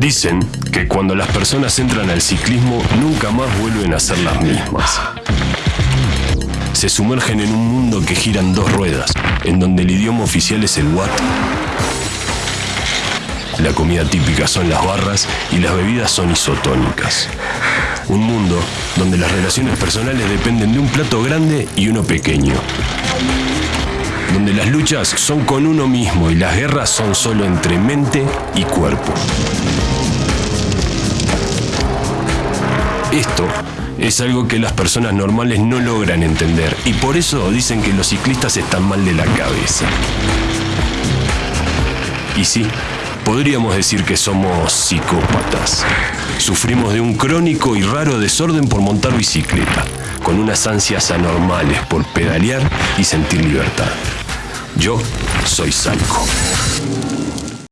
Dicen que cuando las personas entran al ciclismo nunca más vuelven a ser las mismas. Se sumergen en un mundo que gira en dos ruedas, en donde el idioma oficial es el watt. La comida típica son las barras y las bebidas son isotónicas. Un mundo donde las relaciones personales dependen de un plato grande y uno pequeño. Donde las luchas son con uno mismo y las guerras son solo entre mente y cuerpo. Esto es algo que las personas normales no logran entender y por eso dicen que los ciclistas están mal de la cabeza. Y sí, podríamos decir que somos psicópatas. Sufrimos de un crónico y raro desorden por montar bicicleta, con unas ansias anormales por pedalear y sentir libertad. Yo soy Psycho.